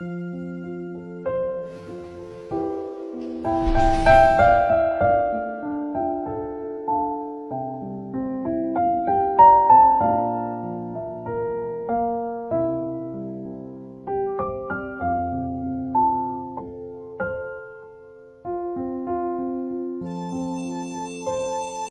Música